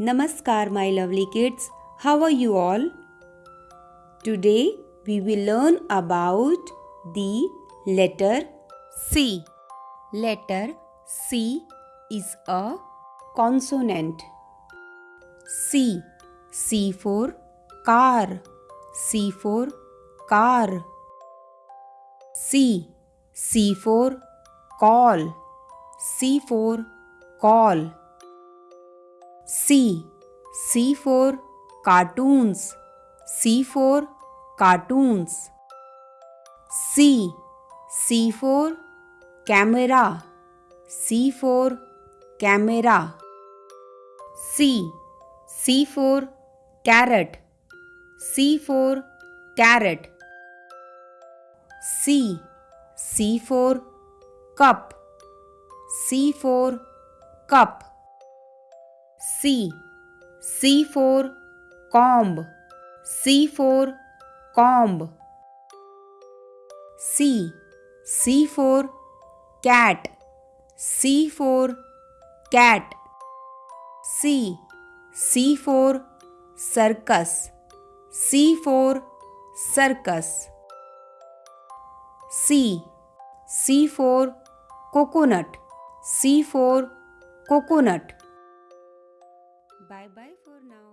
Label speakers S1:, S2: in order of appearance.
S1: Namaskar, my lovely kids. How are you all? Today we will learn about the letter C. Letter C is a consonant. C. C for car. C for car. C. C for call. C for call. C. C for cartoons. C for cartoons. C. C for camera. C for camera. C. C for carrot. C for carrot. C. C for cup. C for cup. C. C for comb. C for comb. C. C for cat. C for cat. C. C for circus. C for circus. C. C for coconut. C for coconut. Bye bye for now.